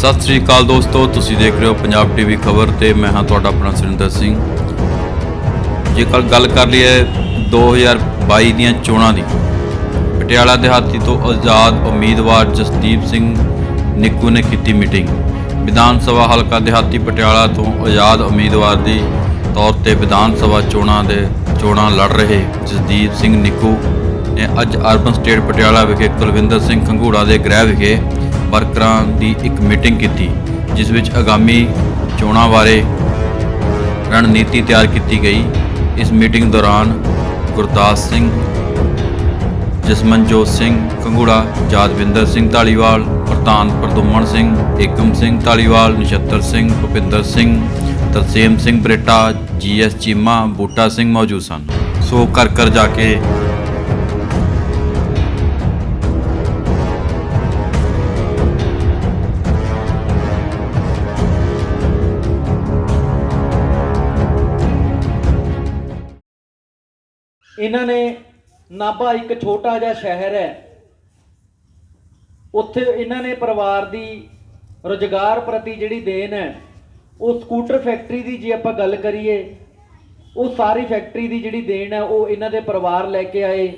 ਸਤਿ ਸ੍ਰੀ ਅਕਾਲ ਦੋਸਤੋ, ਤੁਸੀਂ ਦੇਖ ਰਹੇ ਹੋ ਪੰਜਾਬ ਟੀਵੀ ਖਬਰ ਤੇ ਮੈਂ ਹਾਂ ਤੁਹਾਡਾ ਆਪਣਾ ਸੁਰਿੰਦਰ ਸਿੰਘ। ਜੇਕਰ ਗੱਲ ਕਰ ਲਈਏ 2022 ਦੀਆਂ ਚੋਣਾਂ ਦੀ, ਪਟਿਆਲਾ ਦਿਹਾਤੀ ਤੋਂ ਆਜ਼ਾਦ ਉਮੀਦਵਾਰ ਜਸਦੀਪ ਸਿੰਘ ਨਿੱਕੂ ਨੇ ਕੀਤੀ ਮੀਟਿੰਗ। ਵਿਧਾਨ ਸਭਾ ਹਲਕਾ ਦਿਹਾਤੀ ਪਟਿਆਲਾ ਤੋਂ ਆਜ਼ਾਦ ਉਮੀਦਵਾਰ ਦੀ ਤੌਰ ਤੇ ਵਿਧਾਨ ਸਭਾ ਚੋਣਾਂ ਦੇ ਚੋਣਾਂ ਲੜ ਰਹੇ ਜਸਦੀਪ ਸਿੰਘ ਨਿੱਕੂ ਨੇ ਅੱਜ ਅਰਬਨ ਸਟੇਟ ਪਟਿਆਲਾ ਵਿਖੇ ਕੁਲਵਿੰਦਰ ਸਿੰਘ ਖੰਗੂੜਾ ਦੇ ਗ੍ਰਹਿ ਵਿਖੇ ਵਰਕਰਾਂ ਦੀ ਇੱਕ ਮੀਟਿੰਗ ਕੀਤੀ, ਜਿਸ ਵਿੱਚ ਆਗਾਮੀ ਚੋਣਾਂ ਬਾਰੇ ਰਣਨੀਤੀ ਤਿਆਰ ਕੀਤੀ ਗਈ। ਇਸ ਮੀਟਿੰਗ ਦੌਰਾਨ ਗੁਰਦਾਸ ਸਿੰਘ, ਜਸਮਨਜੋਤ ਸਿੰਘ ਕੰਗੂੜਾ ਜਾਦਵਿੰਦਰ ਸਿੰਘ ਢਾਲੀਵਾਲ ਪ੍ਰਧਾਨ ਪ੍ਰਦੁਮਨ ਸਿੰਘ, ਏਕਮ ਸਿੰਘ ਢਾਲੀਵਾਲ ਨਛੱਤਰ ਸਿੰਘ, ਭੁਪਿੰਦਰ ਸਿੰਘ, ਤਰਸੇਮ ਸਿੰਘ ਬਰੇਟਾ, ਜੀਐਸ ਚੀਮਾ, ਬੂਟਾ ਸਿੰਘ ਮੌਜੂਦ ਸਨ। ਸੋ ਕਰ ਕਰ ਜਾ ਕੇ ਇਹਨਾਂ ਨੇ ਨਾਭਾ ਇੱਕ ਛੋਟਾ ਜਿਹਾ ਸ਼ਹਿਰ ਹੈ। ਉੱਥੇ ਇਹਨਾਂ ਨੇ ਪਰਿਵਾਰ ਦੀ ਰੁਜ਼ਗਾਰ ਪ੍ਰਤੀ ਜਿਹੜੀ ਦੇਣ ਹੈ, ਉਹ ਸਕੂਟਰ ਫੈਕਟਰੀ ਦੀ ਜੇ ਆਪਾਂ ਗੱਲ ਕਰੀਏ, ਉਹ ਸਾਰੀ ਫੈਕਟਰੀ ਦੀ ਜਿਹੜੀ ਦੇਣ ਹੈ, ਉਹ ਇਹਨਾਂ ਦੇ ਪਰਿਵਾਰ ਲੈ ਕੇ ਆਏ।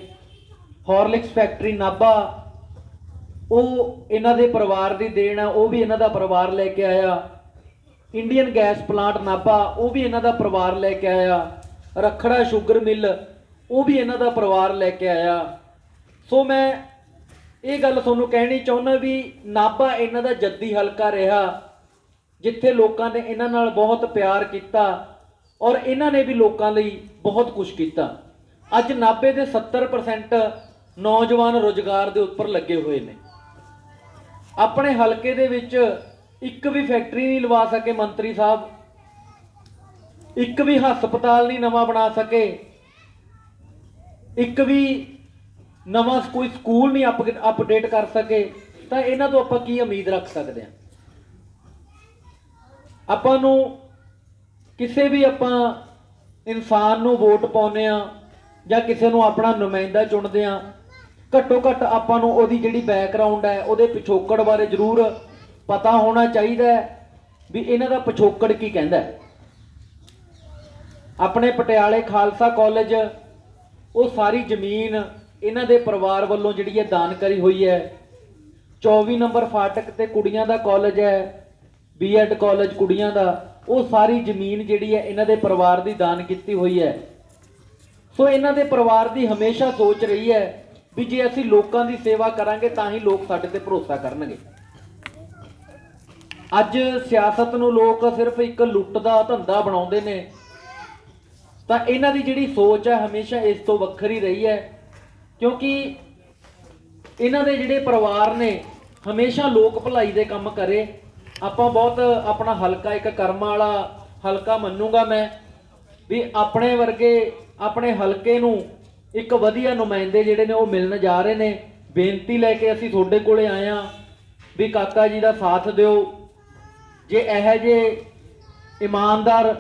ਹਾਰਲਿਕਸ ਫੈਕਟਰੀ ਨਾਭਾ, ਉਹ ਇਹਨਾਂ ਦੇ ਪਰਿਵਾਰ ਦੀ ਦੇਣ ਹੈ, ਉਹ ਵੀ ਇਹਨਾਂ ਦਾ ਪਰਿਵਾਰ ਲੈ ਕੇ ਆਇਆ। ਇੰਡੀਅਨ ਗੈਸ ਪਲਾਂਟ ਨਾਭਾ, ਉਹ ਵੀ ਇਹਨਾਂ ਦਾ ਪਰਿਵਾਰ ਲੈ ਕੇ ਆਇਆ। ਰਖੜਾ ਸ਼ੂਗਰ ਮਿਲ ਉਹ ਵੀ ਇਹਨਾਂ ਦਾ ਪਰਿਵਾਰ ਲੈ ਕੇ ਆਇਆ। ਸੋ ਮੈਂ ਇਹ ਗੱਲ ਤੁਹਾਨੂੰ ਕਹਿਣੀ ਚਾਹੁੰਦਾ ਵੀ ਨਾਭਾ ਇਹਨਾਂ ਦਾ ਜੱਦੀ ਹਲਕਾ ਰਿਹਾ, ਜਿੱਥੇ ਲੋਕਾਂ ਨੇ ਇਹਨਾਂ ਨਾਲ ਬਹੁਤ ਪਿਆਰ ਕੀਤਾ ਔਰ ਇਹਨਾਂ ਨੇ ਵੀ ਲੋਕਾਂ ਲਈ ਬਹੁਤ ਕੁਝ ਕੀਤਾ। ਅੱਜ ਨਾਭੇ ਦੇ 70% ਨੌਜਵਾਨ ਰੋਜ਼ਗਾਰ ਦੇ ਉੱਪਰ ਲੱਗੇ ਹੋਏ ਨੇ। ਆਪਣੇ ਹਲਕੇ ਦੇ ਵਿੱਚ ਇੱਕ ਵੀ ਫੈਕਟਰੀ ਨਹੀਂ ਲਵਾ ਸਕੇ ਮੰਤਰੀ ਸਾਹਿਬ, ਇੱਕ ਵੀ ਹਸਪਤਾਲ ਨਹੀਂ ਨਵਾਂ ਬਣਾ ਸਕੇ। ਇੱਕ ਵੀ ਨਵਾਂ ਕੋਈ ਸਕੂਲ ਨਹੀਂ ਅਪ ਅਪਡੇਟ ਕਰ ਸਕੇ, ਤਾਂ ਇਹਨਾਂ ਤੋਂ ਆਪਾਂ ਕੀ ਉਮੀਦ ਰੱਖ ਸਕਦੇ ਹਾਂ? ਆਪਾਂ ਨੂੰ ਕਿਸੇ ਵੀ ਆਪਾਂ ਇਨਸਾਨ ਨੂੰ ਵੋਟ ਪਾਉਂਦੇ ਆ ਜਾਂ ਕਿਸੇ ਨੂੰ ਆਪਣਾ ਨੁਮਾਇੰਦਾ ਚੁਣਦੇ ਆ ਘੱਟੋ ਘੱਟ ਆਪਾਂ ਨੂੰ ਉਹਦੀ ਜਿਹੜੀ ਬੈਕਗ੍ਰਾਉਂਡ ਹੈ, ਉਹਦੇ ਪਿਛੋਕੜ ਬਾਰੇ ਜ਼ਰੂਰ ਪਤਾ ਹੋਣਾ ਚਾਹੀਦਾ ਵੀ ਇਹਨਾਂ ਦਾ ਪਿਛੋਕੜ ਕੀ ਕਹਿੰਦਾ ਆਪਣੇ ਪਟਿਆਲੇ ਖਾਲਸਾ ਕਾਲਜ ਉਹ ਸਾਰੀ ਜ਼ਮੀਨ ਇਹਨਾਂ ਦੇ ਪਰਿਵਾਰ ਵੱਲੋਂ ਜਿਹੜੀ ਹੈ ਦਾਨ ਕਰੀ ਹੋਈ ਹੈ। 24 ਨੰਬਰ ਫਾਟਕ ਤੇ ਕੁੜੀਆਂ ਦਾ ਕਾਲਜ ਹੈ ਬੀਐਡ ਕਾਲਜ ਕੁੜੀਆਂ ਦਾ, ਉਹ ਸਾਰੀ ਜ਼ਮੀਨ ਜਿਹੜੀ ਹੈ ਇਹਨਾਂ ਦੇ ਪਰਿਵਾਰ ਦੀ ਦਾਨ ਕੀਤੀ ਹੋਈ ਹੈ। ਸੋ ਇਹਨਾਂ ਦੇ ਪਰਿਵਾਰ ਦੀ ਹਮੇਸ਼ਾ ਸੋਚ ਰਹੀ ਹੈ ਵੀ ਜੇ ਅਸੀਂ ਲੋਕਾਂ ਦੀ ਸੇਵਾ ਕਰਾਂਗੇ ਤਾਂ ਹੀ ਲੋਕ ਸਾਡੇ ਤੇ ਭਰੋਸਾ ਕਰਨਗੇ। ਅੱਜ ਸਿਆਸਤ ਨੂੰ ਲੋਕ ਸਿਰਫ ਇੱਕ ਲੁੱਟ ਦਾ ਧੰਦਾ ਬਣਾਉਂਦੇ ਨੇ। ਤਾਂ ਇਹਨਾਂ ਦੀ ਜਿਹੜੀ ਸੋਚ ਹੈ ਹਮੇਸ਼ਾ ਇਸ ਤੋਂ ਵੱਖਰੀ ਰਹੀ ਹੈ, ਕਿਉਂਕਿ ਇਹਨਾਂ ਦੇ ਜਿਹੜੇ ਪਰਿਵਾਰ ਨੇ ਹਮੇਸ਼ਾ ਲੋਕ ਭਲਾਈ ਦੇ ਕੰਮ ਕਰੇ। ਆਪਾਂ ਬਹੁਤ ਆਪਣਾ ਹਲਕਾ ਇੱਕ ਕਰਮਾਂ ਵਾਲਾ ਹਲਕਾ ਮੰਨੂਗਾ ਮੈਂ, ਵੀ ਆਪਣੇ ਵਰਗੇ, ਆਪਣੇ ਹਲਕੇ ਨੂੰ ਇੱਕ ਵਧੀਆ ਨੁਮਾਇੰਦੇ ਜਿਹੜੇ ਨੇ ਉਹ ਮਿਲਣ ਜਾ ਰਹੇ ਨੇ। ਬੇਨਤੀ ਲੈ ਕੇ ਅਸੀਂ ਤੁਹਾਡੇ ਕੋਲੇ ਆਏ ਆ ਵੀ ਕਾਕਾ ਜੀ ਦਾ ਸਾਥ ਦਿਓ। ਜੇ ਇਹ ਜੇ ਇਮਾਨਦਾਰ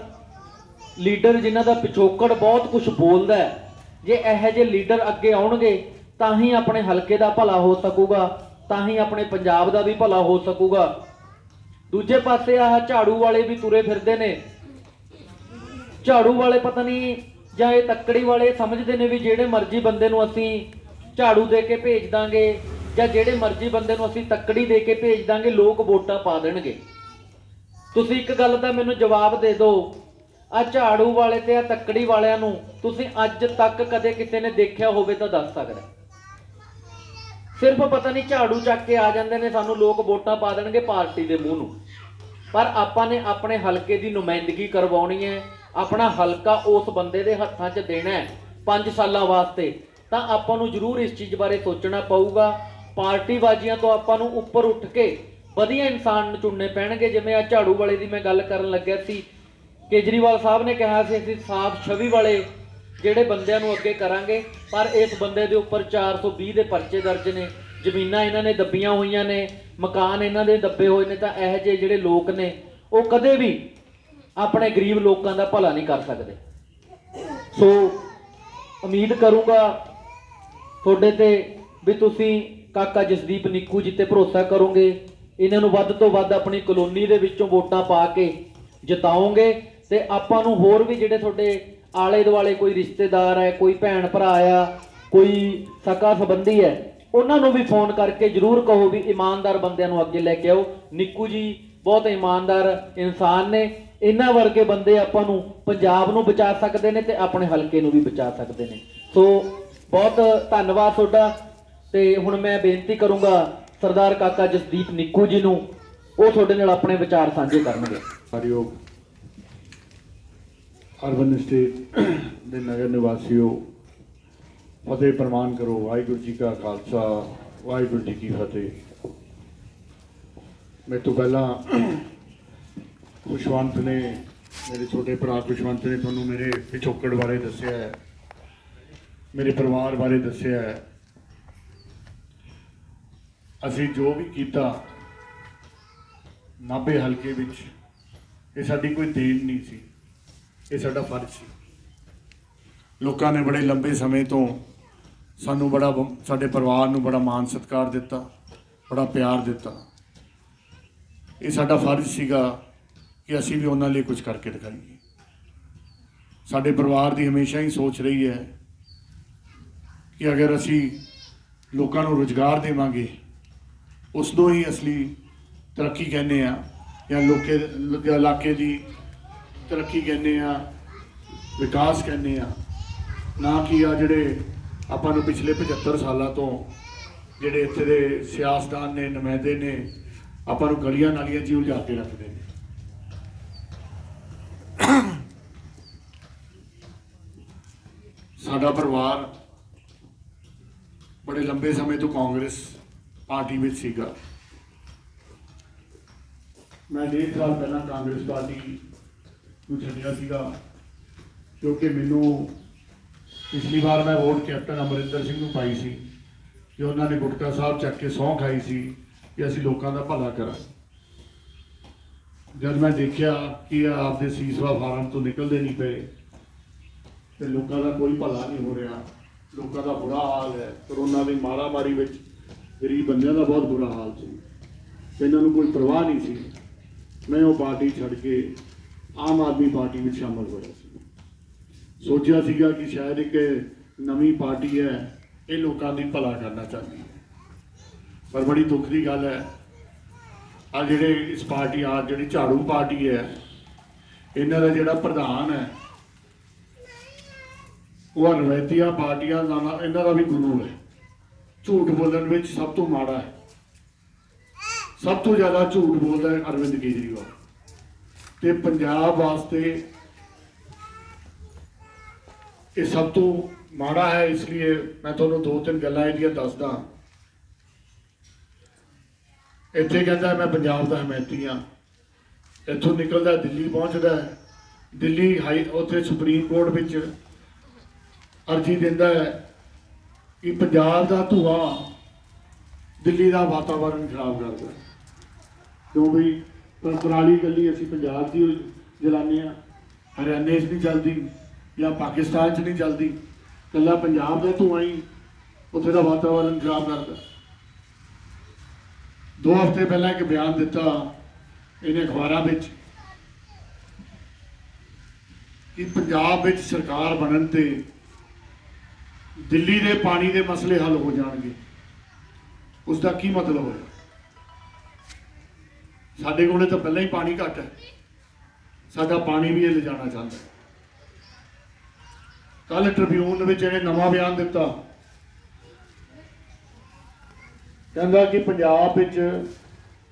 ਲੀਡਰ ਜਿਨ੍ਹਾਂ ਦਾ ਪਿਛੋਕੜ ਬਹੁਤ ਕੁਝ ਬੋਲਦਾ ਹੈ, ਜੇ ਇਹੋ ਜਿਹੇ ਲੀਡਰ ਅੱਗੇ ਆਉਣਗੇ ਤਾਂ ਹੀ ਆਪਣੇ ਹਲਕੇ ਦਾ ਭਲਾ ਹੋ ਸਕੂਗਾ ਤਾਂ ਹੀ ਆਪਣੇ ਪੰਜਾਬ ਦਾ ਵੀ ਭਲਾ ਹੋ ਸਕੂਗਾ। ਦੂਜੇ ਪਾਸੇ ਆਹ ਝਾੜੂ ਵਾਲੇ ਵੀ ਤੁਰੇ ਫਿਰਦੇ ਨੇ। ਝਾੜੂ ਵਾਲੇ ਪਤਾ ਨਹੀਂ ਜਾਂ ਇਹ ਤੱਕੜੀ ਵਾਲੇ ਸਮਝਦੇ ਨੇ ਵੀ ਜਿਹੜੇ ਮਰਜ਼ੀ ਬੰਦੇ ਨੂੰ ਅਸੀਂ ਝਾੜੂ ਦੇ ਕੇ ਭੇਜ ਦਾਂਗੇ ਜਾਂ ਜਿਹੜੇ ਮਰਜ਼ੀ ਬੰਦੇ ਨੂੰ ਅਸੀਂ ਤੱਕੜੀ ਦੇ ਕੇ ਭੇਜ ਦਾਂਗੇ ਲੋਕ ਵੋਟਾਂ ਪਾ ਦੇਣਗੇ। ਤੁਸੀਂ ਇੱਕ ਗੱਲ ਦਾ ਮੈਨੂੰ ਜਵਾਬ ਦੇ ਦਿਓ। ਆ ਝਾੜੂ ਵਾਲੇ ਤੇ ਆ ਤੱਕੜੀ ਵਾਲਿਆਂ ਨੂੰ ਤੁਸੀਂ ਅੱਜ ਤੱਕ ਕਦੇ ਕਿਸੇ ਨੇ ਦੇਖਿਆ ਹੋਵੇ ਤਾਂ ਦੱਸ ਸਕਦਾ। ਸਿਰਫ ਪਤਾ ਨਹੀਂ ਝਾੜੂ ਚੱਕ ਕੇ ਆ ਜਾਂਦੇ ਨੇ, ਸਾਨੂੰ ਲੋਕ ਵੋਟਾਂ ਪਾ ਦੇਣਗੇ ਪਾਰਟੀ ਦੇ ਮੂੰਹ ਨੂੰ। ਪਰ ਆਪਾਂ ਨੇ ਆਪਣੇ ਹਲਕੇ ਦੀ ਨੁਮਾਇੰਦਗੀ ਕਰਵਾਉਣੀ ਹੈ, ਆਪਣਾ ਹਲਕਾ ਉਸ ਬੰਦੇ ਦੇ ਹੱਥਾਂ 'ਚ ਦੇਣਾ ਹੈ 5 ਸਾਲਾਂ ਵਾਸਤੇ। ਤਾਂ ਆਪਾਂ ਨੂੰ ਜ਼ਰੂਰ ਇਸ ਚੀਜ਼ ਬਾਰੇ ਸੋਚਣਾ ਪਊਗਾ। ਪਾਰਟੀਬਾਜ਼ੀਆਂ ਤੋਂ ਆਪਾਂ ਨੂੰ ਉੱਪਰ ਉੱਠ ਕੇ ਵਧੀਆ ਇਨਸਾਨ ਨੂੰ ਚੁਣਨੇ ਪੈਣਗੇ। ਜਿਵੇਂ ਆ ਝਾੜੂ ਵਾਲੇ ਦੀ ਮੈਂ ਗੱਲ ਕਰਨ ਲੱਗਿਆ ਸੀ ਕੇਜਰੀਵਾਲ ਸਾਹਿਬ ਨੇ ਕਿਹਾ ਸੀ, ਅਸੀਂ ਸਾਫ਼ ਛਵੀ ਵਾਲੇ ਜਿਹੜੇ ਬੰਦਿਆਂ ਨੂੰ ਅੱਗੇ ਕਰਾਂਗੇ, ਪਰ ਇਸ ਬੰਦੇ ਦੇ ਉੱਪਰ 420 ਦੇ ਪਰਚੇ ਦਰਜ ਨੇ, ਜ਼ਮੀਨਾਂ ਇਹਨਾਂ ਨੇ ਦੱਬੀਆਂ ਹੋਈਆਂ ਨੇ, ਮਕਾਨ ਇਹਨਾਂ ਦੇ ਦੱਬੇ ਹੋਏ ਨੇ, ਤਾਂ ਇਹੋ ਜਿਹੇ ਜਿਹੜੇ ਲੋਕ ਨੇ, ਉਹ ਕਦੇ ਵੀ ਆਪਣੇ ਗਰੀਬ ਲੋਕਾਂ ਦਾ ਭਲਾ ਨਹੀਂ ਕਰ ਸਕਦੇ। ਸੋ ਉਮੀਦ ਕਰੂੰਗਾ ਤੁਹਾਡੇ ਤੇ ਵੀ ਤੁਸੀਂ ਕਾਕਾ ਜਸਦੀਪ ਨਿੱਕੂ ਜੀ ਤੇ ਭਰੋਸਾ ਕਰੋਗੇ, ਇਹਨਾਂ ਨੂੰ ਵੱਧ ਤੋਂ ਵੱਧ ਆਪਣੀ ਕਲੋਨੀ ਦੇ ਵਿੱਚੋਂ ਵੋਟਾਂ ਪਾ ਕੇ ਜਿਤਾਓਗੇ ਤੇ ਆਪਾਂ ਨੂੰ ਹੋਰ ਵੀ ਜਿਹੜੇ ਤੁਹਾਡੇ ਆਲੇ ਦੁਆਲੇ ਕੋਈ ਰਿਸ਼ਤੇਦਾਰ ਹੈ, ਕੋਈ ਭੈਣ ਭਰਾ ਆ, ਕੋਈ ਸਕਾ ਸੰਬੰਧੀ ਹੈ, ਉਹਨਾਂ ਨੂੰ ਵੀ ਫੋਨ ਕਰਕੇ ਜਰੂਰ ਕਹੋ ਵੀ ਇਮਾਨਦਾਰ ਬੰਦਿਆਂ ਨੂੰ ਅੱਗੇ ਲੈ ਕੇ ਆਓ। ਨਿੱਕੂ ਜੀ ਬਹੁਤ ਇਮਾਨਦਾਰ ਇਨਸਾਨ ਨੇ। ਇਹਨਾਂ ਵਰਗੇ ਬੰਦੇ ਆਪਾਂ ਨੂੰ ਪੰਜਾਬ ਨੂੰ ਬਚਾ ਸਕਦੇ ਨੇ ਤੇ ਆਪਣੇ ਹਲਕੇ ਨੂੰ ਵੀ ਬਚਾ ਸਕਦੇ ਨੇ। ਸੋ ਬਹੁਤ ਧੰਨਵਾਦ ਤੁਹਾਡਾ ਤੇ ਹੁਣ ਮੈਂ ਬੇਨਤੀ ਕਰੂੰਗਾ ਸਰਦਾਰ ਕਾਕਾ ਜਸਦੀਪ ਨਿੱਕੂ ਜੀ ਨੂੰ, ਉਹ ਤੁਹਾਡੇ ਨਾਲ ਆਪਣੇ ਵਿਚਾਰ ਸਾਂਝੇ ਕਰਨਗੇ। ਹਰਿਓਮ। ਅਰਬਨ ਸਟੇਟ ਦੇ ਨਗਰ ਨਿਵਾਸੀਓ, ਫਤਿਹ ਪ੍ਰਮਾਨ ਕਰੋ, ਵਾਹਿਗੁਰੂ ਜੀ ਕਾ ਖਾਲਸਾ, ਵਾਹਿਗੁਰੂ ਜੀ ਕੀ ਫਤਿਹ। ਮੇਰੇ ਤੋਂ ਪਹਿਲਾਂ ਖੁਸ਼ਵੰਤ ਨੇ, ਮੇਰੇ ਛੋਟੇ ਭਰਾ ਖੁਸ਼ਵੰਤ ਨੇ ਤੁਹਾਨੂੰ ਮੇਰੇ ਪਿਛੋਕੜ ਬਾਰੇ ਦੱਸਿਆ ਹੈ, ਮੇਰੇ ਪਰਿਵਾਰ ਬਾਰੇ ਦੱਸਿਆ ਹੈ। ਅਸੀਂ ਜੋ ਵੀ ਕੀਤਾ, ਨਾਭੇ ਹਲਕੇ ਵਿੱਚ, ਇਹ ਸਾਡੀ ਕੋਈ ਦੇਣ ਨਹੀਂ ਸੀ। ਇਹ ਸਾਡਾ ਫਰਜ਼ ਸੀ। ਲੋਕਾਂ ਨੇ ਬੜੇ ਲੰਬੇ ਸਮੇਂ ਤੋਂ ਸਾਨੂੰ ਬੜਾ ਸਾਡੇ ਪਰਿਵਾਰ ਨੂੰ ਬੜਾ ਮਾਣ ਸਤਿਕਾਰ ਦਿੱਤਾ, ਬੜਾ ਪਿਆਰ ਦਿੱਤਾ। ਇਹ ਸਾਡਾ ਫਰਜ਼ ਸੀਗਾ ਕਿ ਅਸੀਂ ਵੀ ਉਹਨਾਂ ਲਈ ਕੁਝ ਕਰਕੇ ਦਿਖਾਈਏ। ਸਾਡੇ ਪਰਿਵਾਰ ਦੀ ਹਮੇਸ਼ਾ ਹੀ ਸੋਚ ਰਹੀ ਹੈ ਕਿ ਅਗਰ ਅਸੀਂ ਲੋਕਾਂ ਨੂੰ ਰੁਜ਼ਗਾਰ ਦੇਵਾਂਗੇ, ਉਸ ਤੋਂ ਹੀ ਅਸਲੀ ਤਰੱਕੀ ਕਹਿੰਦੇ ਆ ਜਾਂ ਲੋਕੇ ਇਲਾਕੇ ਦੀ ਤਰੱਕੀ ਕਹਿੰਦੇ ਆ, ਵਿਕਾਸ ਕਹਿੰਦੇ ਆ। ਨਾ ਕਿ ਆ ਜਿਹੜੇ ਆਪਾਂ ਨੂੰ ਪਿਛਲੇ 75 ਸਾਲਾਂ ਤੋਂ ਜਿਹੜੇ ਇੱਥੇ ਦੇ ਸਿਆਸਤਦਾਨ ਨੇ, ਨੁਮਾਇੰਦੇ ਨੇ, ਆਪਾਂ ਨੂੰ ਗਲੀਆਂ ਨਾਲੀਆਂ 'ਚ ਉਲਝਾ ਕੇ ਰੱਖਦੇ ਨੇ। ਸਾਡਾ ਪਰਿਵਾਰ ਬੜੇ ਲੰਬੇ ਸਮੇਂ ਤੋਂ ਕਾਂਗਰਸ ਪਾਰਟੀ ਵਿੱਚ ਸੀਗਾ। ਮੈਂ ਡੇਢ ਸਾਲ ਪਹਿਲਾਂ ਕਾਂਗਰਸ ਪਾਰਟੀ ਨੂੰ ਛੱਡਿਆ ਸੀਗਾ ਕਿਉਂਕਿ ਮੈਨੂੰ ਪਿਛਲੀ ਵਾਰ ਮੈਂ ਵੋਟ ਕੈਪਟਨ ਅਮਰਿੰਦਰ ਸਿੰਘ ਨੂੰ ਪਾਈ ਸੀ ਕਿ ਉਹਨਾਂ ਨੇ ਗੁਟਕਾ ਸਾਹਿਬ ਚੱਕ ਕੇ ਸਹੁੰ ਖਾਈ ਸੀ ਕਿ ਅਸੀਂ ਲੋਕਾਂ ਦਾ ਭਲਾ ਕਰਾਂ ਜਦ ਮੈਂ ਦੇਖਿਆ ਕਿ ਆਪਦੇ ਸੀਸਵਾ ਫਾਰਮ ਤੋਂ ਨਿਕਲਦੇ ਨਹੀਂ ਪਏ, ਤੇ ਲੋਕਾਂ ਦਾ ਕੋਈ ਭਲਾ ਨਹੀਂ ਹੋ ਰਿਹਾ, ਲੋਕਾਂ ਦਾ ਬੁਰਾ ਹਾਲ ਹੈ, ਕਰੋਨਾ ਦੀ ਮਾਰਾਮਾਰੀ ਵਿੱਚ ਗਰੀਬ ਬੰਦਿਆਂ ਦਾ ਬਹੁਤ ਬੁਰਾ ਹਾਲ ਸੀ। ਇਹਨਾਂ ਨੂੰ ਕੋਈ ਪਰਵਾਹ ਨਹੀਂ ਸੀ। ਮੈਂ ਉਹ ਪਾਰਟੀ ਛੱਡ ਕੇ ਆਮ ਆਦਮੀ ਪਾਰਟੀ ਵਿੱਚ ਸ਼ਾਮਲ ਹੋਇਆ ਸੀ। ਸੋਚਿਆ ਸੀਗਾ ਕਿ ਸ਼ਾਇਦ ਇੱਕ ਨਵੀਂ ਪਾਰਟੀ ਹੈ, ਇਹ ਲੋਕਾਂ ਦੀ ਭਲਾ ਕਰਨਾ ਚਾਹੁੰਦੀ ਹੈ। ਪਰ ਬੜੀ ਦੁੱਖ ਦੀ ਗੱਲ ਹੈ ਆ ਜਿਹੜੇ ਇਸ ਪਾਰਟੀ ਆ ਜਿਹੜੀ ਝਾੜੂ ਪਾਰਟੀ ਹੈ, ਇਹਨਾਂ ਦਾ ਜਿਹੜਾ ਪ੍ਰਧਾਨ ਹੈ, ਉਹ ਰਵੈਤੀਆਂ ਪਾਰਟੀਆਂ ਦਾ ਇਹਨਾਂ ਦਾ ਵੀ ਗੁਰੂ ਹੈ। ਝੂਠ ਬੋਲਣ ਵਿੱਚ ਸਭ ਤੋਂ ਮਾੜਾ ਹੈ। ਸਭ ਤੋਂ ਜ਼ਿਆਦਾ ਝੂਠ ਬੋਲਦਾ ਹੈ ਅਰਵਿੰਦ ਕੇਜਰੀਵਾਲ। ਤੇ ਪੰਜਾਬ ਵਾਸਤੇ ਇਹ ਸਭ ਤੋਂ ਮਾੜਾ ਹੈ, ਇਸ ਲਈ ਮੈਂ ਤੁਹਾਨੂੰ ਦੋ ਤਿੰਨ ਗੱਲਾਂ ਇਹਦੀਆਂ ਦੱਸਦਾ। ਇੱਥੇ ਕਹਿੰਦਾ ਮੈਂ ਪੰਜਾਬ ਦਾ ਹਮੈਤੀ ਹਾਂ। ਇੱਥੋਂ ਨਿਕਲਦਾ, ਦਿੱਲੀ ਪਹੁੰਚਦਾ ਹੈ। ਦਿੱਲੀ ਹਾਈ, ਉੱਥੇ ਸੁਪਰੀਮ ਕੋਰਟ ਵਿੱਚ ਅਰਜੀ ਦਿੰਦਾ ਹੈ ਕਿ ਪੰਜਾਬ ਦਾ ਧੂਆਂ ਦਿੱਲੀ ਦਾ ਵਾਤਾਵਰਣ ਖਰਾਬ ਕਰਦਾ ਹੈ। ਕਿਉਂ ਵੀ ਪਰ ਪੁਰਾਣੀ ਗੱਲੀ ਅਸੀਂ ਪੰਜਾਬ ਦੀ ਜਲਾਨੇ ਆ ਹਰਿਆਣੇ 'ਚ ਨਹੀਂ ਚੱਲਦੀ, ਜਾਂ ਪਾਕਿਸਤਾਨ 'ਚ ਨਹੀਂ ਚੱਲਦੀ। ਕੱਲਾ ਪੰਜਾਬ ਦਾ ਧੂਆਂ ਹੀ ਉੱਥੇ ਦਾ ਵਾਤਾਵਰਣ ਖਰਾਬ ਕਰਦਾ। ਦੋ ਹਫ਼ਤੇ ਪਹਿਲਾਂ ਇੱਕ ਬਿਆਨ ਦਿੱਤਾ ਇਹਨੇ ਅਖਬਾਰਾਂ ਵਿੱਚ ਕਿ ਪੰਜਾਬ ਵਿੱਚ ਸਰਕਾਰ ਬਣਨ ਤੇ ਦਿੱਲੀ ਦੇ ਪਾਣੀ ਦੇ ਮਸਲੇ ਹੱਲ ਹੋ ਜਾਣਗੇ। ਉਸ ਦਾ ਕੀ ਮਤਲਬ ਹੋਇਆ? ਸਾਡੇ ਕੋਲੇ ਤਾਂ ਪਹਿਲਾਂ ਹੀ ਪਾਣੀ ਘੱਟ ਹੈ। ਸਾਡਾ ਪਾਣੀ ਵੀ ਇਹ ਲਿਜਾਣਾ ਚਾਹੁੰਦਾ ਹੈ। ਕੱਲ ਟ੍ਰਿਬਿਊਨ ਵਿੱਚ ਇਹਨੇ ਨਵਾਂ ਬਿਆਨ ਦਿੱਤਾ। ਕਹਿੰਦਾ ਕਿ ਪੰਜਾਬ ਵਿੱਚ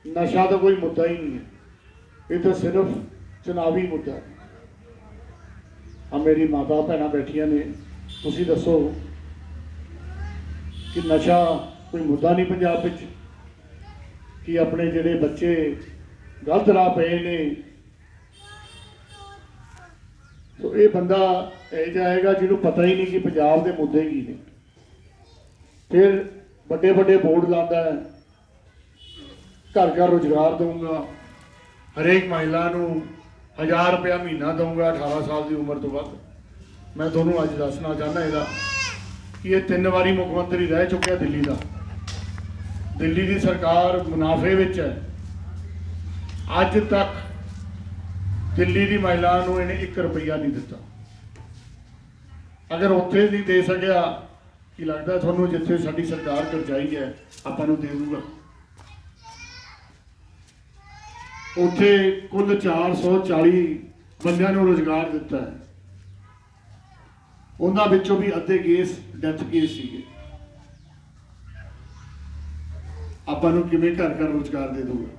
ਨਸ਼ਾ ਤਾਂ ਕੋਈ ਮੁੱਦਾ ਹੀ ਨਹੀਂ ਹੈ। ਇਹ ਤਾਂ ਸਿਰਫ ਚੁਣਾਵੀ ਮੁੱਦਾ ਹੈ। ਆ ਮੇਰੀ ਮਾਤਾ ਭੈਣਾਂ ਬੈਠੀਆਂ ਨੇ, ਤੁਸੀਂ ਦੱਸੋ ਕਿ ਨਸ਼ਾ ਕੋਈ ਮੁੱਦਾ ਨਹੀਂ ਪੰਜਾਬ ਵਿੱਚ? ਕਿ ਆਪਣੇ ਜਿਹੜੇ ਬੱਚੇ ਗਲਤ ਰਾਹ ਪਏ ਨੇ। ਸੋ ਇਹ ਬੰਦਾ ਇਹ ਜਾਏਗਾ ਜਿਹਨੂੰ ਪਤਾ ਹੀ ਨਹੀਂ ਕਿ ਪੰਜਾਬ ਦੇ ਮੁੱਦੇ ਕੀ ਨੇ। ਫਿਰ ਵੱਡੇ ਵੱਡੇ ਬੋਰਡ ਲਾਉਂਦਾ ਹੈ। ਘਰ ਘਰ ਰੁਜ਼ਗਾਰ ਦਊਂਗਾ। ਹਰੇਕ ਮਹਿਲਾ ਨੂੰ 1000 ਰੁਪਇਆ ਮਹੀਨਾ ਦਊਂਗਾ 18 ਸਾਲ ਦੀ ਉਮਰ ਤੋਂ ਬਾਅਦ ਮੈਂ ਤੁਹਾਨੂੰ ਅੱਜ ਦੱਸਣਾ ਚਾਹੁੰਦਾ ਇਹਦਾ ਕਿ ਇਹ ਤਿੰਨ ਵਾਰੀ ਮੁੱਖ ਮੰਤਰੀ ਰਹਿ ਚੁੱਕਿਆ ਦਿੱਲੀ ਦਾ। ਦਿੱਲੀ ਦੀ ਸਰਕਾਰ ਮੁਨਾਫੇ ਵਿੱਚ ਹੈ। ਅੱਜ ਤੱਕ ਦਿੱਲੀ ਦੀ ਮਹਿਲਾ ਨੂੰ ਇਹਨੇ 1 ਰੁਪਈਆ ਨਹੀਂ ਦਿੱਤਾ। ਅਗਰ ਉੱਥੇ ਨਹੀਂ ਦੇ ਸਕਿਆ, ਕੀ ਲੱਗਦਾ ਤੁਹਾਨੂੰ ਜਿੱਥੇ ਸਾਡੀ ਸਰਕਾਰ ਕਰਜਾਈ ਹੈ, ਆਪਾਂ ਨੂੰ ਦੇ ਦੂਗਾ? ਉੱਥੇ ਕੁੱਲ 440 ਬੰਦਿਆਂ ਨੂੰ ਰੋਜ਼ਗਾਰ ਦਿੱਤਾ ਹੈ। ਉਹਨਾਂ ਵਿੱਚੋਂ ਵੀ ਅੱਧੇ ਕੇਸ ਡੈਥ ਕੇਸ ਸੀਗੇ। ਆਪਾਂ ਨੂੰ ਕਿਵੇਂ ਘਰ ਘਰ ਰੋਜ਼ਗਾਰ ਦੇ ਦੂਗਾ?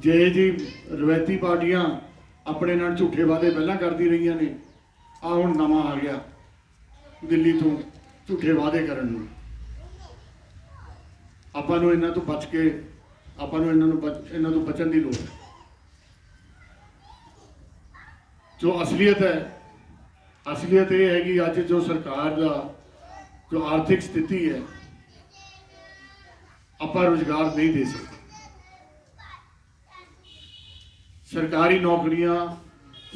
ਜੇ ਜੀ ਰਵਾਇਤੀ ਪਾਰਟੀਆਂ ਆਪਣੇ ਨਾਲ ਝੂਠੇ ਵਾਅਦੇ ਪਹਿਲਾਂ ਕਰਦੀ ਰਹੀਆਂ ਨੇ ਆ ਹੁਣ ਨਵਾਂ ਆ ਗਿਆ ਦਿੱਲੀ ਤੋਂ ਝੂਠੇ ਵਾਅਦੇ ਕਰਨ ਨੂੰ। ਆਪਾਂ ਨੂੰ ਇਹਨਾਂ ਤੋਂ ਬਚ ਕੇ, ਆਪਾਂ ਨੂੰ ਇਹਨਾਂ ਨੂੰ ਬਚ- ਇਹਨਾਂ ਤੋਂ ਬਚਣ ਦੀ ਲੋੜ ਹੈ। ਜੋ ਅਸਲੀਅਤ ਹੈ, ਅਸਲੀਅਤ ਇਹ ਹੈ ਕਿ ਅੱਜ ਜੋ ਸਰਕਾਰ ਦਾ ਜੋ ਆਰਥਿਕ ਸਥਿਤੀ ਹੈ, ਆਪਾਂ ਰੁਜ਼ਗਾਰ ਨਹੀਂ ਦੇ ਸਕਦੇ। ਸਰਕਾਰੀ ਨੌਕਰੀਆਂ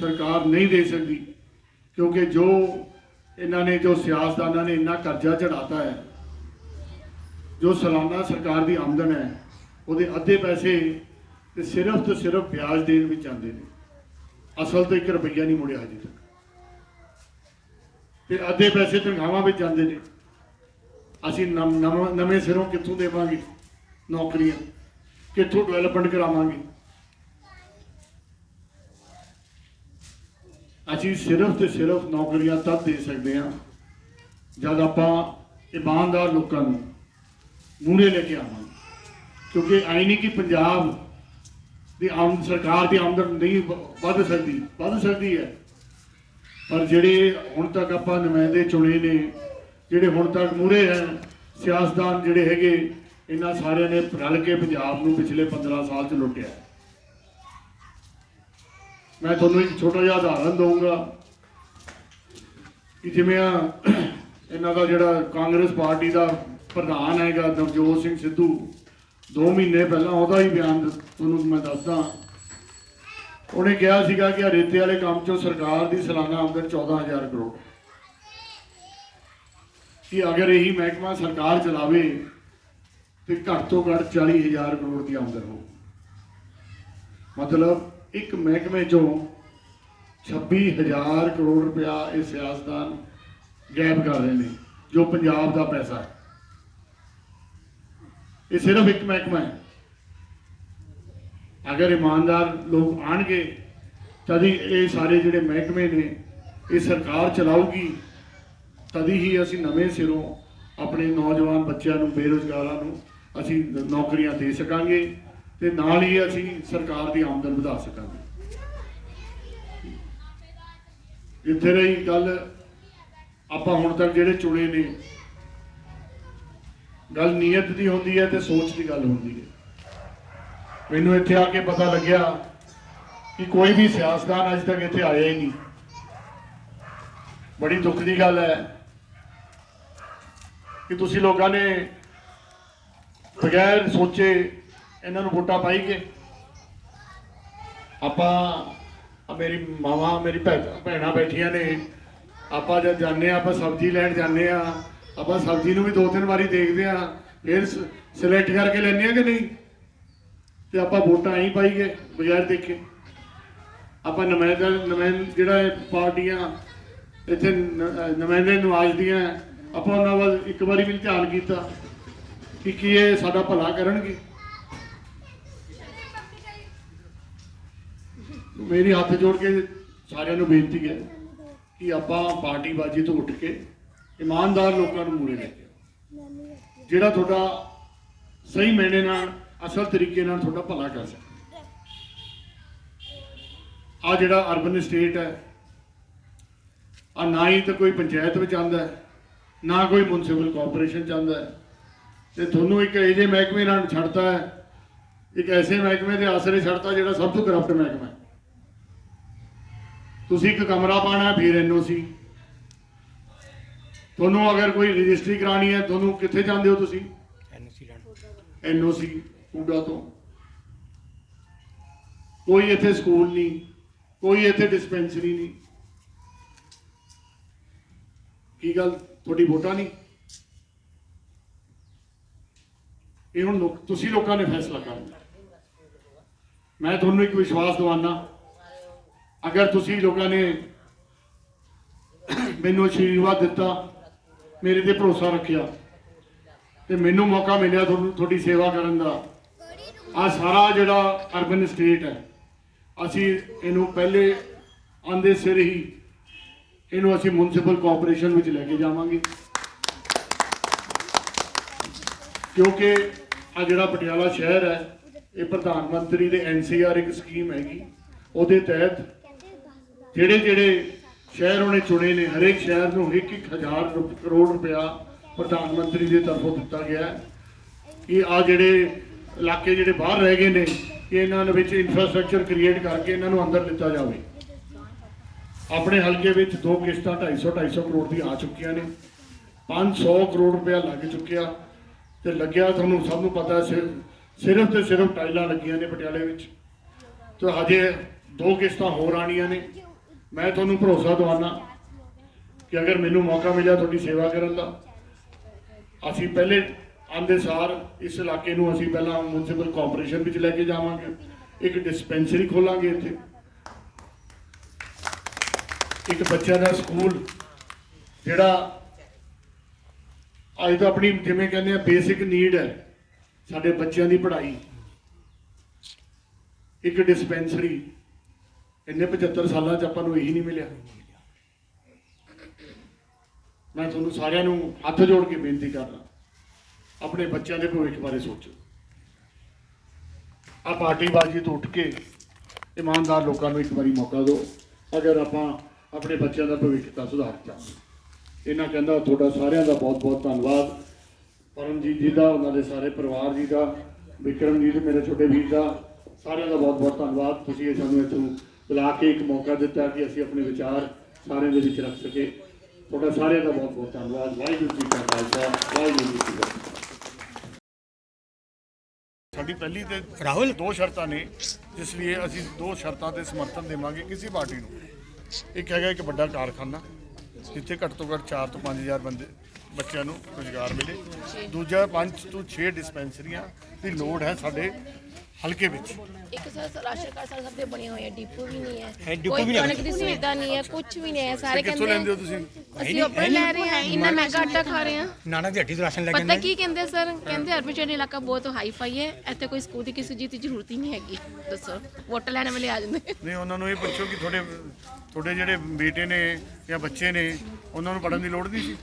ਸਰਕਾਰ ਨਹੀਂ ਦੇ ਸਕਦੀ, ਕਿਉਂਕਿ ਜੋ ਇਹਨਾਂ ਨੇ, ਜੋ ਸਿਆਸਤਦਾਨਾਂ ਨੇ ਇੰਨਾ ਕਰਜ਼ਾ ਚੜਾਤਾ ਹੈ, ਜੋ ਸਾਲਾਨਾ ਸਰਕਾਰ ਦੀ ਆਮਦਨ ਹੈ, ਉਹਦੇ ਅੱਧੇ ਪੈਸੇ ਤੇ ਸਿਰਫ ਤੇ ਸਿਰਫ ਵਿਆਜ ਦੇਣ ਵਿੱਚ ਜਾਂਦੇ ਨੇ। ਅਸਲ ਤੋਂ 1 ਰੁਪਈਆ ਨਹੀਂ ਮੁੜਿਆ ਹਜੇ ਤੱਕ। ਤੇ ਅੱਧੇ ਪੈਸੇ ਤਨਖਾਹਾਂ ਵਿੱਚ ਜਾਂਦੇ ਨੇ। ਅਸੀਂ ਨਵਾਂ- ਨਵੇਂ ਸਿਰੋਂ ਕਿੱਥੋਂ ਦੇਵਾਂਗੇ ਨੌਕਰੀਆਂ? ਕਿੱਥੋਂ ਡਿਵੈਲਪਮੈਂਟ ਕਰਾਵਾਂਗੇ? ਅਸੀਂ ਸਿਰਫ ਤੇ ਸਿਰਫ ਨੌਕਰੀਆਂ ਤਦ ਦੇ ਸਕਦੇ ਹਾਂ ਜਦ ਆਪਾਂ ਇਮਾਨਦਾਰ ਲੋਕਾਂ ਨੂੰ ਮੂਹਰੇ ਲੈ ਕੇ ਆਵਾਂਗੇ। ਕਿਉਂਕਿ ਆਈ ਨਹੀਂ ਕਿ ਪੰਜਾਬ ਦੀ ਆਮ ਸਰਕਾਰ ਦੀ ਆਮਦਨ ਨਹੀਂ ਵ- ਵੱਧ ਸਕਦੀ ਵੱਧ ਸਕਦੀ ਹੈ। ਪਰ ਜਿਹੜੇ ਹੁਣ ਤੱਕ ਆਪਾਂ ਨੁਮਾਇੰਦੇ ਚੁਣੇ ਨੇ, ਜਿਹੜੇ ਹੁਣ ਤੱਕ ਮੂਹਰੇ ਹੈ ਸਿਆਸਤਦਾਨ ਜਿਹੜੇ ਹੈਗੇ, ਇਹਨਾਂ ਸਾਰਿਆਂ ਨੇ ਰਲ ਕੇ ਪੰਜਾਬ ਨੂੰ ਪਿਛਲੇ 15 ਸਾਲ ਚ ਲੁੱਟਿਆ। ਮੈਂ ਤੁਹਾਨੂੰ ਇੱਕ ਛੋਟਾ ਜਿਹਾ ਉਦਾਹਰਨ ਦਊਂਗਾ ਕਿ ਜਿਵੇਂ ਆ ਇਹਨਾਂ ਦਾ ਜਿਹੜਾ ਕਾਂਗਰਸ ਪਾਰਟੀ ਦਾ ਪ੍ਰਧਾਨ ਹੈਗਾ ਨਵਜੋਤ ਸਿੰਘ ਸਿੱਧੂ 2 ਮਹੀਨੇ ਪਹਿਲਾਂ ਉਹਦਾ ਹੀ ਬਿਆਨ ਤੁਹਾਨੂੰ ਮੈਂ ਦੱਸਦਾ। ਉਹਨੇ ਕਿਹਾ ਸੀਗਾ ਕਿ ਰੇਤੇ ਵਾਲੇ ਕੰਮ ਚੋਂ ਸਰਕਾਰ ਦੀ ਸਾਲਾਨਾ ਆਮਦਨ 14000 ਕਰੋੜ ਕਿ ਅਗਰ ਇਹੀ ਮਹਿਕਮਾ ਸਰਕਾਰ ਚਲਾਵੇ, ਤੇ ਘੱਟ ਤੋਂ ਘੱਟ 40000 ਕਰੋੜ ਦੀ ਆਮਦਨ ਹੋ ਮਤਲਬ ਇੱਕ ਮਹਿਕਮੇ ਚੋਂ 26000 ਕਰੋੜ ਰੁਪਇਆ ਇਹ ਸਿਆਸਤਦਾਨ ਗਾਇਬ ਕਰ ਰਹੇ ਨੇ, ਜੋ ਪੰਜਾਬ ਦਾ ਪੈਸਾ ਹੈ। ਇਹ ਸਿਰਫ ਇੱਕ ਮਹਿਕਮਾ ਹੈ। ਅਗਰ ਇਮਾਨਦਾਰ ਲੋਕ ਆਣਗੇ ਤਦ ਇਹ ਸਾਰੇ ਜਿਹੜੇ ਮਹਿਕਮੇ ਨੇ, ਇਹ ਸਰਕਾਰ ਚਲਾਊਗੀ। ਤਦ ਹੀ ਅਸੀਂ ਨਵੇਂ ਸਿਰੋਂ ਆਪਣੇ ਨੌਜਵਾਨ ਬੱਚਿਆਂ ਨੂੰ, ਬੇਰੁਜ਼ਗਾਰਾਂ ਨੂੰ ਅਸੀਂ ਨੌਕਰੀਆਂ ਦੇ ਸਕਾਂਗੇ। ਤੇ ਨਾਲ ਹੀ ਅਸੀਂ ਸਰਕਾਰ ਦੀ ਆਮਦਨ ਵਧਾ ਸਕਾਂਗੇ। ਇੱਥੇ ਰਹੀ ਗੱਲ, ਆਪਾਂ ਹੁਣ ਤੱਕ ਜਿਹੜੇ ਚੁਣੇ ਨੇ, ਗੱਲ ਨੀਅਤ ਦੀ ਹੁੰਦੀ ਹੈ ਤੇ ਸੋਚ ਦੀ ਗੱਲ ਹੁੰਦੀ ਹੈ। ਮੈਨੂੰ ਇੱਥੇ ਆ ਕੇ ਪਤਾ ਲੱਗਿਆ ਕਿ ਕੋਈ ਵੀ ਸਿਆਸਤਦਾਨ ਅੱਜ ਤੱਕ ਇੱਥੇ ਆਇਆ ਹੀ ਨਹੀਂ। ਬੜੀ ਦੁੱਖ ਦੀ ਗੱਲ ਹੈ ਕਿ ਤੁਸੀਂ ਲੋਕਾਂ ਨੇ ਬਗੈਰ ਸੋਚੇ ਇਹਨਾਂ ਨੂੰ ਵੋਟਾਂ ਪਾਈ ਕੇ। ਆਪਾਂ ਮੇਰੀ ਮਾਵਾ, ਮੇਰੀ ਭੈ- ਭੈਣਾਂ ਬੈਠੀਆਂ ਨੇ। ਆਪਾਂ ਜਦ ਜਾਂਦੇ ਆ ਆਪਾਂ ਸਬਜ਼ੀ ਲੈਣ ਜਾਂਦੇ ਆ ਆਪਾਂ ਸਬਜ਼ੀ ਨੂੰ ਵੀ ਦੋ ਤਿੰਨ ਵਾਰੀ ਦੇਖਦੇ ਆ ਫਿਰ ਸਿਲੈਕਟ ਕਰਕੇ ਲੈਂਦੇ ਆ ਕਿ ਨਹੀਂ? ਤੇ ਆਪਾਂ ਵੋਟਾਂ ਹੀ ਪਾਈਏ ਬਗੈਰ ਦੇਖੇ। ਆਪਾਂ ਨੁਮਾਇੰਦਾ ਨੁਮਾਇੰਦ ਜਿਹੜਾ ਇਹ ਪਾਰਟੀਆਂ, ਇੱਥੇ ਨਮਾਇੰਦੇ ਨਵਾਜ਼ਦੀਆਂ ਆਪਾਂ ਉਹਨਾਂ ਵੱਲ ਇੱਕ ਵਾਰੀ ਵੀ ਨੀ ਧਿਆਨ ਕੀਤਾ ਕਿ ਕੀ ਇਹ ਸਾਡਾ ਭਲਾ ਕਰਨਗੇ। ਮੇਰੀ ਹੱਥ ਜੋੜ ਕੇ ਸਾਰਿਆਂ ਨੂੰ ਬੇਨਤੀ ਹੈ ਕਿ ਆਪਾਂ ਪਾਰਟੀਬਾਜ਼ੀ ਤੋਂ ਉੱਠ ਕੇ ਇਮਾਨਦਾਰ ਲੋਕਾਂ ਨੂੰ ਮੂਹਰੇ ਲੈ ਕੇ ਜਿਹੜਾ ਤੁਹਾਡਾ ਸਹੀ ਮੈਨੇ ਨਾਲ, ਅਸਲ ਤਰੀਕੇ ਨਾਲ ਤੁਹਾਡਾ ਭਲਾ ਕਰ ਸਕੇ। ਆ ਜਿਹੜਾ ਅਰਬਨ ਸਟੇਟ ਹੈ, ਆ ਨਾ ਹੀ ਤਾਂ ਕੋਈ ਪੰਚਾਇਤ ਵਿੱਚ ਆਉਂਦਾ ਨਾ ਕੋਈ ਮਿਊਨਿਸਪਲ ਕਾਰਪੋਰੇਸ਼ਨ ਚਾਹੁੰਦਾ ਆਉਂਦਾ ਤੇ ਤੁਹਾਨੂੰ ਇੱਕ ਇਹੋ ਜਿਹੇ ਮਹਿਕਮੇ ਨਾਲ ਛੱਡਤਾ ਹੈ, ਇੱਕ ਐਸੇ ਮਹਿਕਮੇ ਦੇ ਆਸਰੇ ਛੱਡਤਾ ਜਿਹੜਾ ਸਭ ਤੋਂ ਕਰਪਟ ਮਹਿਕਮਾ ਹੈ। ਤੁਸੀਂ ਇੱਕ ਕਮਰਾ ਪਾਣਾ ਫਿਰ ਐਨਓਸੀ। ਤੁਹਾਨੂੰ ਅਗਰ ਕੋਈ ਰਜਿਸਟਰੀ ਕਰਾਣੀ ਹੈ ਤੁਹਾਨੂੰ ਕਿੱਥੇ ਜਾਂਦੇ ਹੋ ਤੁਸੀਂ? ਐਨਓਸੀ ਕੂੜਾ ਤੋਂ। ਕੋਈ ਇੱਥੇ ਸਕੂਲ ਨਹੀਂ ਕੋਈ ਇੱਥੇ ਡਿਸਪੈਂਸਰੀ ਨਹੀਂ। ਕੀ ਗੱਲ ਤੁਹਾਡੀ ਵੋਟਾਂ ਨਹੀਂ? ਇਹ ਹੁਣ ਤੁਸੀਂ ਲੋਕਾਂ ਨੇ ਫੈਸਲਾ ਕਰਨਾ। ਮੈਂ ਤੁਹਾਨੂੰ ਇੱਕ ਵਿਸ਼ਵਾਸ ਦਿਵਾਨਾ ਅਗਰ ਤੁਸੀਂ ਲੋਕਾਂ ਨੇ ਮੈਨੂੰ ਆਸ਼ੀਰਵਾਦ ਦਿੱਤਾ, ਮੇਰੇ ਤੇ ਭਰੋਸਾ ਰੱਖਿਆ, ਤੇ ਮੈਨੂੰ ਮੌਕਾ ਮਿਲਿਆ ਤੁਹਾਨੂੰ, ਤੁਹਾਡੀ ਸੇਵਾ ਕਰਨ ਦਾ ਆ ਸਾਰਾ ਜਿਹੜਾ ਅਰਬਨ ਸਟੇਟ ਹੈ, ਅਸੀਂ ਇਹਨੂੰ ਪਹਿਲੇ ਆਂਦੇ ਸਿਰ ਹੀ ਇਹਨੂੰ ਅਸੀਂ ਮਿਊਨਿਸਪਲ ਕਾਰਪੋਰੇਸ਼ਨ ਵਿੱਚ ਲੈ ਕੇ ਜਾਵਾਂਗੇ। ਕਿਉਂਕਿ ਆ ਜਿਹੜਾ ਪਟਿਆਲਾ ਸ਼ਹਿਰ ਹੈ, ਇਹ ਪ੍ਰਧਾਨ ਮੰਤਰੀ ਦੇ ਐਨਸੀਆਰ ਇੱਕ ਸਕੀਮ ਹੈਗੀ, ਉਹਦੇ ਤਹਿਤ ਜਿਹੜੇ ਜਿਹੜੇ ਸ਼ਹਿਰ ਉਹਨੇ ਚੁਣੇ ਨੇ, ਹਰੇਕ ਸ਼ਹਿਰ ਨੂੰ 1-1000 ਕਰੋੜ ਰੁਪਇਆ ਪ੍ਰਧਾਨ ਮੰਤਰੀ ਦੇ ਤਰਫੋਂ ਦਿੱਤਾ ਗਿਆ ਹੈ। ਕਿ ਆ ਜਿਹੜੇ ਇਲਾਕੇ ਜਿਹੜੇ ਬਾਹਰ ਰਹਿ ਗਏ ਨੇ ਕਿ ਇਹਨਾਂ ਦੇ ਵਿੱਚ ਇਨਫਰਾਸਟ੍ਰਕਚਰ ਕ੍ਰੀਏਟ ਕਰਕੇ ਇਹਨਾਂ ਨੂੰ ਅੰਦਰ ਲਿੱਤਾ ਜਾਵੇ। ਆਪਣੇ ਹਲਕੇ ਵਿੱਚ ਦੋ ਕਿਸ਼ਤਾਂ 250 250 ਕਰੋੜ ਦੀ ਆ ਚੁੱਕੀਆਂ ਨੇ। 500 ਕਰੋੜ ਰੁਪਇਆ ਲੱਗ ਚੁੱਕਿਆ ਤੇ ਲੱਗਿਆ ਤੁਹਾਨੂੰ ਸਭ ਨੂੰ ਪਤਾ ਹੈ ਸਿਰਫ ਸਿਰਫ ਤੇ ਸਿਰਫ ਟਾਈਲਾਂ ਲੱਗੀਆਂ ਨੇ ਪਟਿਆਲੇ ਵਿੱਚ। ਤੇ ਹਜੇ ਦੋ ਕਿਸ਼ਤਾਂ ਹੋਰ ਆਣੀਆਂ ਨੇ। ਮੈਂ ਤੁਹਾਨੂੰ ਭਰੋਸਾ ਦਵਾਨਾ ਕਿ ਅਗਰ ਮੈਨੂੰ ਮੌਕਾ ਮਿਲਿਆ ਤੁਹਾਡੀ ਸੇਵਾ ਕਰਨ ਦਾ, ਅਸੀਂ ਪਹਿਲੇ ਆਂਦੇ ਸਾਰ ਇਸ ਇਲਾਕੇ ਨੂੰ ਅਸੀਂ ਪਹਿਲਾਂ ਮਿਊਨਿਸਪਲ ਕਾਰਪੋਰੇਸ਼ਨ ਵਿੱਚ ਲੈ ਕੇ ਜਾਵਾਂਗੇ, ਇੱਕ ਡਿਸਪੈਂਸਰੀ ਖੋਲਾਂਗੇ ਇੱਥੇ। ਇੱਕ ਬੱਚਿਆਂ ਦਾ ਸਕੂਲ, ਜਿਹੜਾ ਅੱਜ ਤਾਂ ਆਪਣੀ ਜਿਵੇਂ ਕਹਿੰਦੇ ਆ ਬੇਸਿਕ ਨੀਡ ਹੈ, ਸਾਡੇ ਬੱਚਿਆਂ ਦੀ ਪੜ੍ਹਾਈ। ਇੱਕ ਡਿਸਪੈਂਸਰੀ ਇੰਨੇ 75 ਸਾਲਾਂ 'ਚ ਆਪਾਂ ਨੂੰ ਇਹੀ ਨਹੀਂ ਮਿਲਿਆ। ਮੈਂ ਤੁਹਾਨੂੰ ਸਾਰਿਆਂ ਨੂੰ ਹੱਥ ਜੋੜ ਕੇ ਬੇਨਤੀ ਕਰਦਾ, ਆਪਣੇ ਬੱਚਿਆਂ ਦੇ ਭਵਿੱਖ ਬਾਰੇ ਸੋਚੋ। ਆ ਪਾਰਟੀਬਾਜ਼ੀ ਤੋਂ ਉੱਠ ਕੇ ਇਮਾਨਦਾਰ ਲੋਕਾਂ ਨੂੰ ਇੱਕ ਵਾਰੀ ਮੌਕਾ ਦਿਓ, ਅਗਰ ਆਪਾਂ ਆਪਣੇ ਬੱਚਿਆਂ ਦਾ ਭਵਿੱਖ ਤਾਂ ਸੁਧਾਰ ਚਾਹੁੰਦੇ ਇਹਨਾਂ ਕਹਿੰਦਾ, ਤੁਹਾਡਾ ਸਾਰਿਆਂ ਦਾ ਬਹੁਤ ਬਹੁਤ ਧੰਨਵਾਦ। ਪਰਮਜੀਤ ਜੀ ਦਾ, ਉਹਨਾਂ ਦੇ ਸਾਰੇ ਪਰਿਵਾਰ ਜੀ ਦਾ ਵਿਕਰਮ ਜੀ ਤੇ ਮੇਰੇ ਛੋਟੇ ਵੀਰ ਦਾ, ਸਾਰਿਆਂ ਦਾ ਬਹੁਤ ਬਹੁਤ ਧੰਨਵਾਦ। ਤੁਸੀਂ ਇਹ ਸਾਨੂੰ ਇੱਥੋਂ ਬੁਲਾ ਕੇ ਇੱਕ ਮੌਕਾ ਦਿੱਤਾ ਕਿ ਅਸੀਂ ਆਪਣੇ ਵਿਚਾਰ ਸਾਰਿਆਂ ਦੇ ਵਿੱਚ ਰੱਖ ਸਕੇ ਤੁਹਾਡਾ ਸਾਰਿਆਂ ਦਾ ਬਹੁਤ ਬਹੁਤ ਧੰਨਵਾਦ। ਵਾਹਿਗੁਰੂ ਜੀ ਕਾ ਖਾਲਸਾ ਵਾਹਿਗੁਰੂ ਜੀ ਕੀ ਫਤਿਹ। ਸਾਡੀ ਪਹਿਲੀ ਤੇ ਰਾਹੁਲ ਦੋ ਸ਼ਰਤਾਂ ਨੇ ਜਿਸ ਲਈ ਅਸੀਂ ਦੋ ਸ਼ਰਤਾਂ ਤੇ ਸਮਰਥਨ ਦੇਵਾਂਗੇ ਕਿਸੇ ਪਾਰਟੀ ਨੂੰ। ਇੱਕ ਹੈਗਾ ਇੱਕ ਵੱਡਾ ਕਾਰਖਾਨਾ ਜਿੱਥੇ ਘੱਟ ਤੋਂ ਘੱਟ 4 ਤੋਂ 5000 ਬੰਦੇ ਬੱਚਿਆਂ ਨੂੰ ਰੁਜ਼ਗਾਰ ਮਿਲੇ। ਦੂਜਾ 5 ਤੋਂ 6 ਡਿਸਪੈਂਸਰੀਆਂ ਦੀ ਲੋੜ ਹੈ ਸਾਡੇ ਹਲਕੇ ਵਿੱਚ? ਇੱਕ ਸਰ ਰਾਸ਼ਨ ਕਾਰਡ ਸਾਰੇ ਸਭ ਦੇ ਬਣੇ ਹੋਏ ਆ ਡਿਪੂ ਵੀ ਨਹੀਂ ਹੈ, ਹੈ ਡਿਪੂ ਕੋਈ ਵੀ ਨਹੀਂ ਕਣਕ ਦੀ ਸੁਵਿਧਾ ਨਹੀਂ ਹੈ ਕੁਝ ਵੀ ਨਹੀਂ ਹੈ ਸਾਰੇ ਕਿੱਥੋਂ ਕਹਿੰਦੇ ਲੈਂਦੇ ਹੋ ਤੁਸੀਂ? ਅਸੀਂ ਉੱਪਰ ਲੈ ਰਹੇ ਹਾਂ ਇੰਨਾ ਮਹਿੰਗਾ ਆਟਾ ਖਾ ਰਹੇ ਹਾਂ। ਨਾਨਕ ਦੀ ਹੱਟੀ ਤੋਂ ਰਾਸ਼ਨ ਲੈ ਕੇ ਪਤਾ ਆਉਂਦੇ ਕੀ ਕਹਿੰਦੇ ਸਰ? ਕਹਿੰਦੇ ਅਰਬਨ ਇਲਾਕਾ ਬਹੁਤ ਹਾਈ ਫਾਈ ਹੈ ਇੱਥੇ ਕੋਈ ਸਕੂਲ ਦੀ ਕਿਸੇ ਚੀਜ਼ ਦੀ ਜ਼ਰੂਰਤ ਹੀ ਨਹੀਂ ਹੈਗੀ। ਦੱਸੋ ਵੋਟ ਲੈਣ ਵੇਲੇ ਆ ਜਾਂਦੇ। ਨਹੀਂ ਉਹਨਾਂ ਨੂੰ ਇਹ ਪੁੱਛੋ ਕਿ ਤੁਹਾਡੇ ਤੁਹਾਡੇ ਜਿਹੜੇ ਬੇਟੇ ਨੇ ਜਾਂ ਬੱਚੇ ਨੇ ਉਹਨਾਂ ਨੂੰ ਪੜ੍ਹਨ ਦੀ ਲੋੜ ਨਹੀਂ ਸੀ?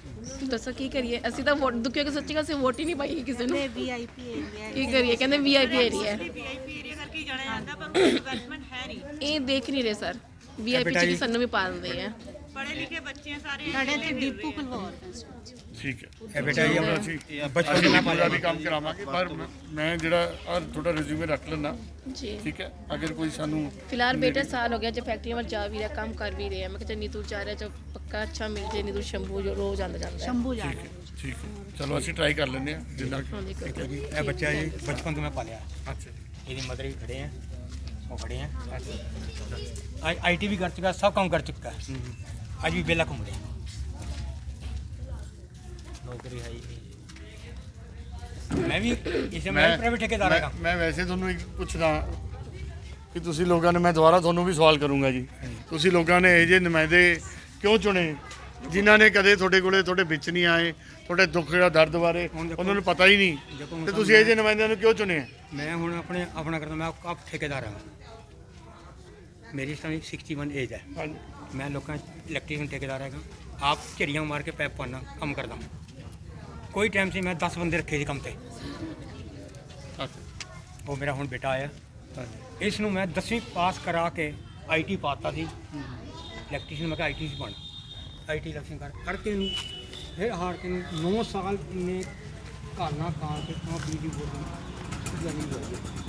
ਦੱਸੋ ਕੀ ਕਰੀਏ? ਅਸੀਂ ਤਾਂ ਵੋਟ ਦੁੱਖਿਆ ਕਿ ਸੱਚੀ ਗੱਲ ਅਸੀਂ ਵੋਟ ਹੀ ਨਹੀਂ ਪਾਈ ਕਿਸੇ ਨੂੰ। ਵੀਆਈਪੀ ਏਰੀਆ ਕੀ ਕਰੀਏ? ਕਹਿੰਦੇ ਵੀਆਈਪੀ ਏਰੀਆ ਹੈ। ਵੀਆਈਪੀ ਏਰੀਆ ਕਰਕੇ ਹੀ ਜਾਣਿਆ ਜਾਂਦਾ ਪਰ ਕੋਈ ਡਿਵੈਲਪਮੈਂਟ ਹੈ ਨਹੀਂ। ਇਹ ਦੇਖ ਨਹੀਂ ਰਹੇ ਸਰ ਵੀਆਈਪੀ ਚ ਵੀ ਸਾਨੂੰ ਵੀ ਪਾ ਦਿੰਦੇ ਆ। ਪੜ੍ਹੇ ਲਿਖੇ ਬੱਚੇ ਆ ਸਾਰੇ ਸਾਡੇ ਤੇ ਡਿਪੂ ਖਲਵਾਰ ਠੀਕ ਹੈ। ਇਹ ਬੇਟਾ ਜੀ ਅਸੀਂ ਬਚਪਨ ਤੋਂ ਪੂਰਾ ਵੀ ਕੰਮ ਕਰਾਵਾਂਗੇ ਪਰ ਮੈਂ- ਜਿਹੜਾ ਆਹ ਤੁਹਾਡਾ ਰਿਜ਼ਿਊਮੇ ਰੱਖ ਲੈਣਾ ਜੀ। ਠੀਕ ਹੈ? ਅਗਰ ਕੋਈ ਸਾਨੂੰ ਫਿਲਹਾਲ ਬੇਟਾ ਸਾਲ ਹੋ ਗਿਆ ਜੇ ਫੈਕਟਰੀ ਵੱਲ ਜਾ ਵੀ ਰਿਹਾ ਕੰਮ ਕਰ ਵੀ ਰਿਹਾ। ਮੈਂ ਕਿਹਾ ਨੀਤੂ ਜਾ ਰਿਹਾ ਚ ਪੱਕਾ ਅੱਛਾ ਮਿਲ ਜੇ ਨੀਤੂ ਸ਼ੰਭੂ ਜੋ ਰੋਜ਼ ਆਉਂਦਾ ਜਾਂਦਾ ਸ਼ੰਭੂ ਜਾ ਠੀਕ ਹੈ ਠੀਕ ਹੈ। ਚਲੋ ਅਸੀਂ ਟਰਾਈ ਕਰ ਲੈਂਦੇ ਹਾਂ ਜਿੰਨਾ ਜੀ। ਇਹ ਬੱਚਾ ਜੀ ਬਚਪਨ ਤੋਂ ਮੈਂ ਪਾਲਿਆ। ਅੱਛਾ ਜੀ। ਇਹਦੀ ਮਦਰ ਵੀ ਖੜੇ ਆ ਉਹ ਖੜੇ ਆ। ਆਈਟੀ ਵੀ ਕਰ ਚੁੱਕਾ ਸਭ ਕੰਮ ਕਰ ਚੁੱਕਾ। ਅੱਜ ਵੀ ਬੇਲਾ ਘੁੰਮ ਰਿਹਾ। ਨੌਕਰੀ ਹੈ ਹੀ ਨਹੀਂ ਮੈਂ ਵੀ ਇਸੇ ਮੈਂ ਪ੍ਰਾਈਵੇਟ ਠੇਕੇਦਾਰ ਹੈਗਾ। ਮੈਂ- ਵੈਸੇ ਤੁਹਾਨੂੰ ਇੱਕ ਪੁੱਛਦਾ ਕਿ ਤੁਸੀਂ ਲੋਕਾਂ ਨੇ ਮੈਂ ਦੁਬਾਰਾ ਤੁਹਾਨੂੰ ਵੀ ਸਵਾਲ ਕਰੂੰਗਾ ਜੀ। ਤੁਸੀਂ ਲੋਕਾਂ ਨੇ ਇਹ ਜੇ ਨੁਮਾਇੰਦੇ ਕਿਉਂ ਚੁਣੇ? ਜਿਨ੍ਹਾਂ ਨੇ ਕਦੇ ਤੁਹਾਡੇ ਕੋਲੇ ਤੁਹਾਡੇ ਵਿੱਚ ਨਹੀਂ ਆਏ ਤੁਹਾਡੇ ਦੁੱਖ ਦਾ ਦਰਦ ਬਾਰੇ ਉਹਨਾਂ ਨੂੰ ਪਤਾ ਹੀ ਨਹੀਂ। ਤੇ ਤੁਸੀਂ ਇਹ ਜੇ ਨੁਮਾਇੰਦਿਆਂ ਨੂੰ ਕਿਉਂ ਚੁਣਿਆ? ਮੈਂ ਹੁਣ ਆਪਣੇ ਆਪਣਾ ਕਰਦਾ ਮੈਂ ਆਪ ਠੇਕੇਦਾਰ ਹਾਂ। ਮੇਰੀ ਇਸ ਟਾਈਮ 61 ਏਜ ਹੈ ਮੈਂ ਲੋਕਾਂ ਇਲੈਕਟ੍ਰੀਸ਼ੀਅਨ ਠੇਕੇਦਾਰ ਹੈਗਾ। ਆਪ ਝੜੀਆਂ ਮਾਰ ਕੇ ਪੈਪ ਪਾਣਾ ਕੰਮ ਕਰਦਾ ਕੋਈ ਟਾਈਮ ਸੀ ਮੈਂ 10 ਬੰਦੇ ਰੱਖੇ ਸੀ ਕੰਮ ਤੇ। ਉਹ ਮੇਰਾ ਹੁਣ ਬੇਟਾ ਆਇਆ। ਇਸ ਨੂੰ ਮੈਂ 10ਵੀਂ ਪਾਸ ਕਰਾ ਕੇ ਆਈਟੀ ਪਾਤਾ ਸੀ। ਇਲੈਕਟ੍ਰੀਸ਼ੀਅਨ ਮੈਂ ਕਿਹਾ ਆਈਟੀ ਸੀ ਬਣ। ਆਈਟੀ ਇਲੈਕਸ਼ਨ ਕਰ ਕਰਕੇ ਨੂੰ ਫਿਰ ਹਾਰ ਕੇ ਨੂੰ 9 ਸਾਲ ਨੇ ਕਾਨਾ ਕਾਂ ਕੇ ਤਾਂ ਦੀ ਜਮੀਨ ਹੋਈ